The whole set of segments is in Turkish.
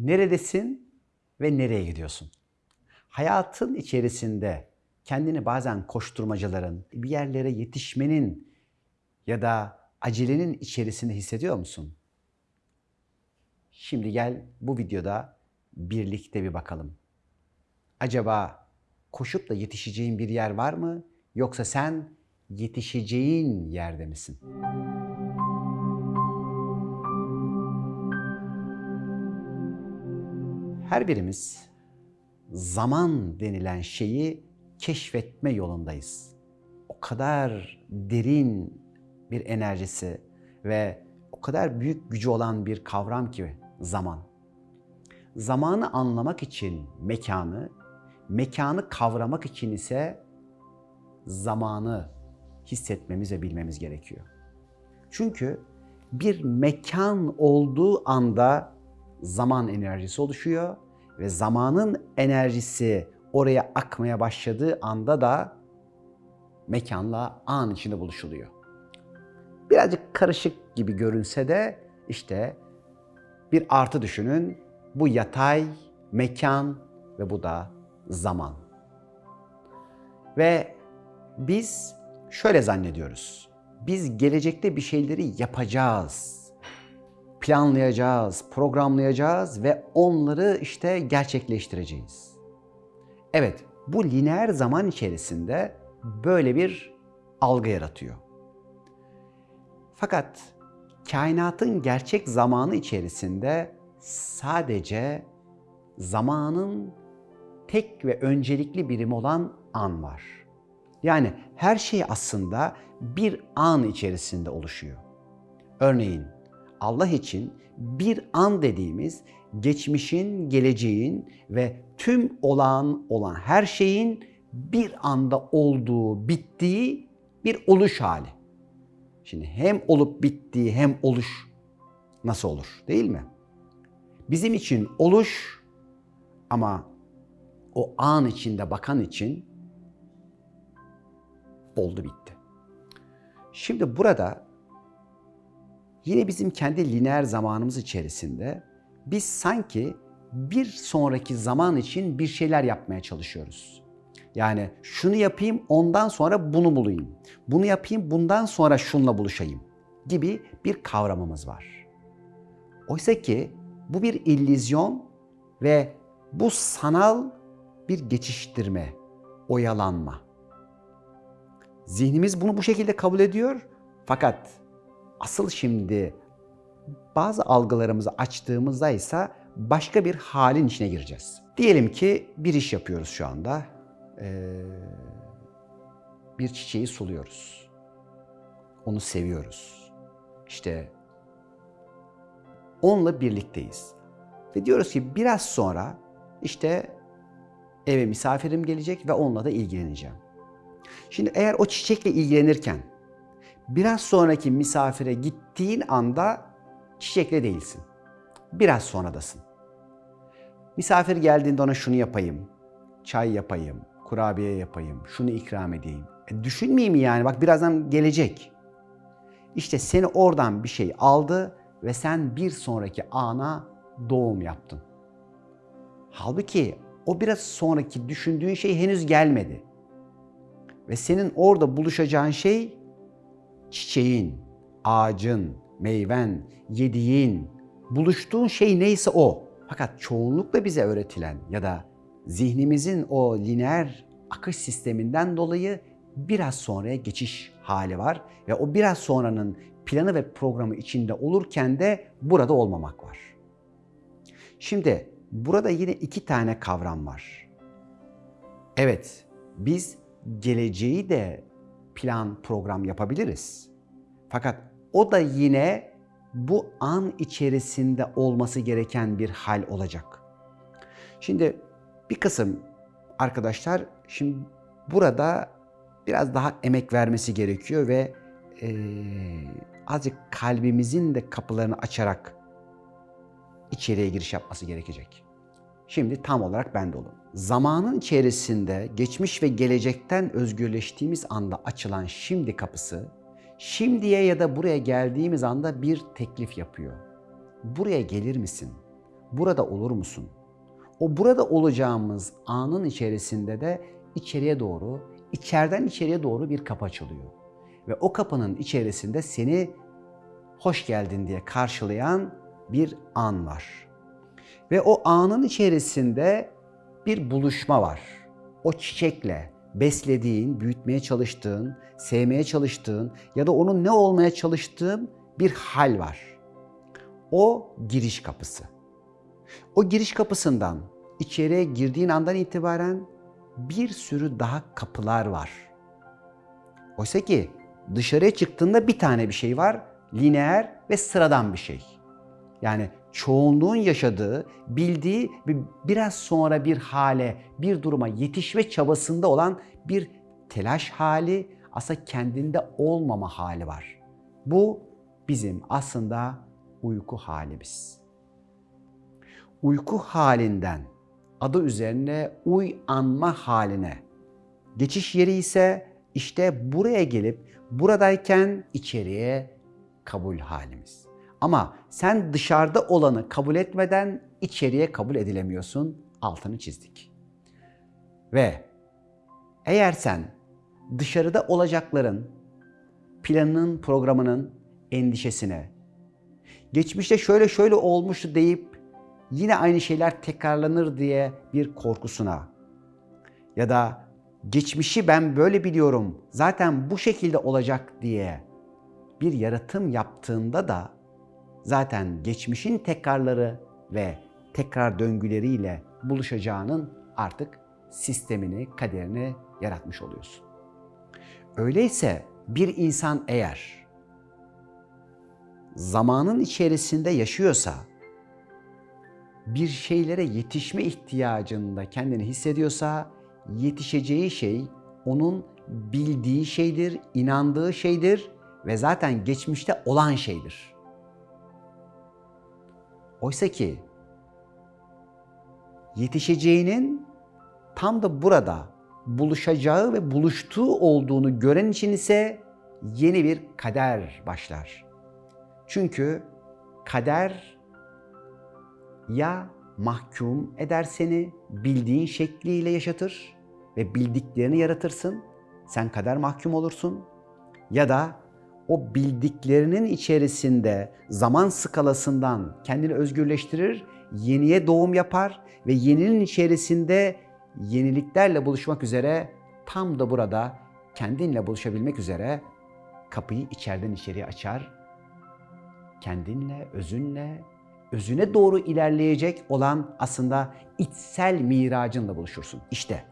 Neredesin ve nereye gidiyorsun? Hayatın içerisinde kendini bazen koşturmacaların, bir yerlere yetişmenin ya da acelenin içerisinde hissediyor musun? Şimdi gel bu videoda birlikte bir bakalım. Acaba koşup da yetişeceğin bir yer var mı? Yoksa sen yetişeceğin yerde misin? Her birimiz zaman denilen şeyi keşfetme yolundayız. O kadar derin bir enerjisi ve o kadar büyük gücü olan bir kavram ki zaman. Zamanı anlamak için mekanı, mekanı kavramak için ise zamanı hissetmemiz ve bilmemiz gerekiyor. Çünkü bir mekan olduğu anda zaman enerjisi oluşuyor ve zamanın enerjisi oraya akmaya başladığı anda da mekanla an içinde buluşuluyor. Birazcık karışık gibi görünse de işte bir artı düşünün. Bu yatay, mekan ve bu da zaman. Ve biz şöyle zannediyoruz. Biz gelecekte bir şeyleri yapacağız. Planlayacağız, programlayacağız ve onları işte gerçekleştireceğiz. Evet, bu lineer zaman içerisinde böyle bir algı yaratıyor. Fakat kainatın gerçek zamanı içerisinde sadece zamanın tek ve öncelikli birimi olan an var. Yani her şey aslında bir an içerisinde oluşuyor. Örneğin Allah için bir an dediğimiz geçmişin, geleceğin ve tüm olağan olan her şeyin bir anda olduğu, bittiği bir oluş hali. Şimdi hem olup bittiği hem oluş nasıl olur değil mi? Bizim için oluş ama o an içinde bakan için oldu bitti. Şimdi burada yine bizim kendi lineer zamanımız içerisinde biz sanki bir sonraki zaman için bir şeyler yapmaya çalışıyoruz. Yani şunu yapayım ondan sonra bunu bulayım. Bunu yapayım bundan sonra şunla buluşayım gibi bir kavramımız var. Oysa ki bu bir illüzyon ve bu sanal bir geçiştirme, oyalanma. Zihnimiz bunu bu şekilde kabul ediyor fakat asıl şimdi bazı algılarımızı açtığımızda ise başka bir halin içine gireceğiz. Diyelim ki bir iş yapıyoruz şu anda. Ee, bir çiçeği suluyoruz. Onu seviyoruz. İşte onunla birlikteyiz. Ve diyoruz ki biraz sonra işte eve misafirim gelecek ve onunla da ilgileneceğim. Şimdi eğer o çiçekle ilgilenirken biraz sonraki misafire gittiğin anda çiçekle değilsin. Biraz sonradasın. Misafir geldiğinde ona şunu yapayım, çay yapayım, kurabiye yapayım, şunu ikram edeyim. E düşünmeyeyim yani? Bak birazdan gelecek. İşte seni oradan bir şey aldı ve sen bir sonraki ana doğum yaptın. Halbuki o biraz sonraki düşündüğün şey henüz gelmedi. Ve senin orada buluşacağın şey çiçeğin, ağacın, meyven, yediğin, buluştuğun şey neyse o. Fakat çoğunlukla bize öğretilen ya da zihnimizin o lineer akış sisteminden dolayı biraz sonraya geçiş hali var ve o biraz sonranın planı ve programı içinde olurken de burada olmamak var. Şimdi burada yine iki tane kavram var. Evet, biz geleceği de plan program yapabiliriz. Fakat o da yine bu an içerisinde olması gereken bir hal olacak. Şimdi bir kısım arkadaşlar şimdi burada biraz daha emek vermesi gerekiyor ve e, azıcık kalbimizin de kapılarını açarak içeriye giriş yapması gerekecek. Şimdi tam olarak bende olun. Zamanın içerisinde geçmiş ve gelecekten özgürleştiğimiz anda açılan şimdi kapısı, şimdiye ya da buraya geldiğimiz anda bir teklif yapıyor. Buraya gelir misin? burada olur musun? O burada olacağımız anın içerisinde de içeriye doğru, içeriden içeriye doğru bir kapı açılıyor. Ve o kapının içerisinde seni hoş geldin diye karşılayan bir an var. Ve o anın içerisinde bir buluşma var. O çiçekle beslediğin, büyütmeye çalıştığın, sevmeye çalıştığın ya da onun ne olmaya çalıştığın bir hal var. O giriş kapısı. O giriş kapısından içeriye girdiğin andan itibaren bir sürü daha kapılar var. Oysa ki dışarıya çıktığında bir tane bir şey var, lineer ve sıradan bir şey. Yani çoğunluğun yaşadığı, bildiği ve biraz sonra bir hale, bir duruma yetişme çabasında olan bir telaş hali, aslında kendinde olmama hali var. Bu bizim aslında uyku halimiz. Uyku halinden adı üzerine uyanma haline geçiş yeri ise işte buraya gelip buradayken içeriye kabul halimiz. Ama sen dışarıda olanı kabul etmeden içeriye kabul edilemiyorsun. Altını çizdik. Ve eğer sen dışarıda olacakların planının, programının endişesine, geçmişte şöyle şöyle olmuştu deyip yine aynı şeyler tekrarlanır diye bir korkusuna ya da geçmişi ben böyle biliyorum, zaten bu şekilde olacak diye bir yaratım yaptığında da zaten geçmişin tekrarları ve tekrar döngüleriyle buluşacağının artık sistemini, kaderini yaratmış oluyorsun. Öyleyse bir insan eğer zamanın içerisinde yaşıyorsa, bir şeylere yetişme ihtiyacında kendini hissediyorsa, yetişeceği şey onun bildiği şeydir, inandığı şeydir ve zaten geçmişte olan şeydir. Oysa ki yetişeceğinin tam da burada buluşacağı ve buluştuğu olduğunu gören için ise yeni bir kader başlar. Çünkü kader ya mahkum eder seni, bildiğin şekliyle yaşatır ve bildiklerini yaratırsın. Sen kader mahkum olursun. Ya da o bildiklerinin içerisinde zaman skalasından kendini özgürleştirir, yeniye doğum yapar ve yeninin içerisinde yeniliklerle buluşmak üzere tam da burada kendinle buluşabilmek üzere kapıyı içeriden içeriye açar. Kendinle, özünle, özüne doğru ilerleyecek olan aslında içsel miracınla buluşursun. İşte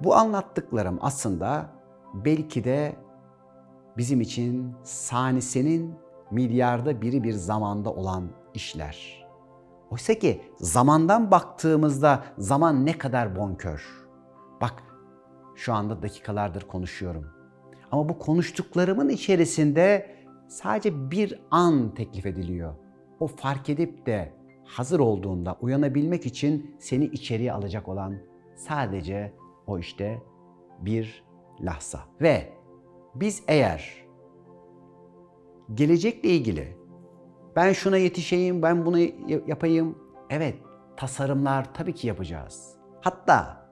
bu anlattıklarım aslında belki de bizim için sanisenin milyarda biri bir zamanda olan işler. Oysa ki zamandan baktığımızda zaman ne kadar bonkör. Bak şu anda dakikalardır konuşuyorum. Ama bu konuştuklarımın içerisinde sadece bir an teklif ediliyor. O fark edip de hazır olduğunda uyanabilmek için seni içeriye alacak olan sadece o işte bir lahza. Ve biz eğer gelecekle ilgili ben şuna yetişeyim, ben bunu yapayım. Evet, tasarımlar tabii ki yapacağız. Hatta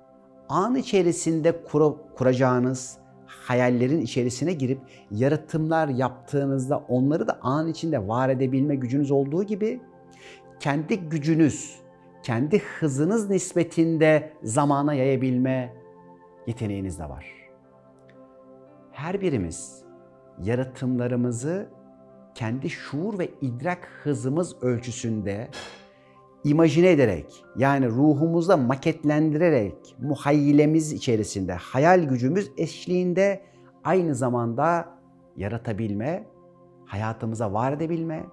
an içerisinde kura, kuracağınız hayallerin içerisine girip yaratımlar yaptığınızda onları da an içinde var edebilme gücünüz olduğu gibi kendi gücünüz, kendi hızınız nispetinde zamana yayabilme yeteneğiniz de var. Her birimiz yaratımlarımızı kendi şuur ve idrak hızımız ölçüsünde imajine ederek yani ruhumuzda maketlendirerek muhayyilemiz içerisinde hayal gücümüz eşliğinde aynı zamanda yaratabilme, hayatımıza var edebilme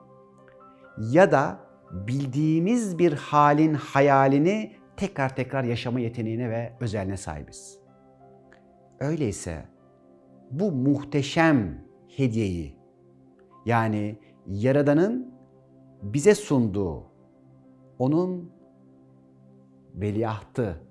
ya da bildiğimiz bir halin hayalini tekrar tekrar yaşama yeteneğine ve özelliğine sahibiz. Öyleyse bu muhteşem hediyeyi yani Yaradan'ın bize sunduğu, onun veliahtı,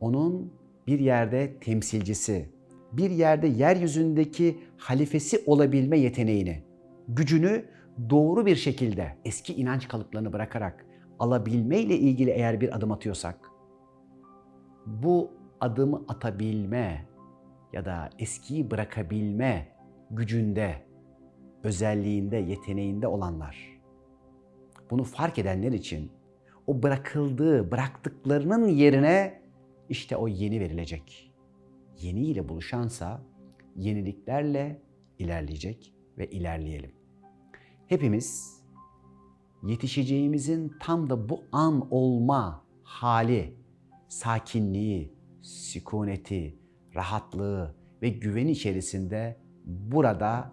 onun bir yerde temsilcisi, bir yerde yeryüzündeki halifesi olabilme yeteneğini, gücünü doğru bir şekilde eski inanç kalıplarını bırakarak alabilme ile ilgili eğer bir adım atıyorsak, bu adımı atabilme ya da eskiyi bırakabilme gücünde, özelliğinde, yeteneğinde olanlar, bunu fark edenler için o bırakıldığı, bıraktıklarının yerine işte o yeni verilecek. Yeni ile buluşansa yeniliklerle ilerleyecek ve ilerleyelim. Hepimiz yetişeceğimizin tam da bu an olma hali, sakinliği, sükuneti, rahatlığı ve güven içerisinde burada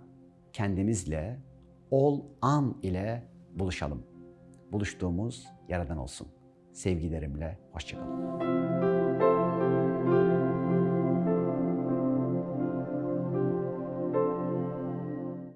kendimizle ol an ile buluşalım. Buluştuğumuz yaradan olsun. Sevgilerimle hoşçakalın.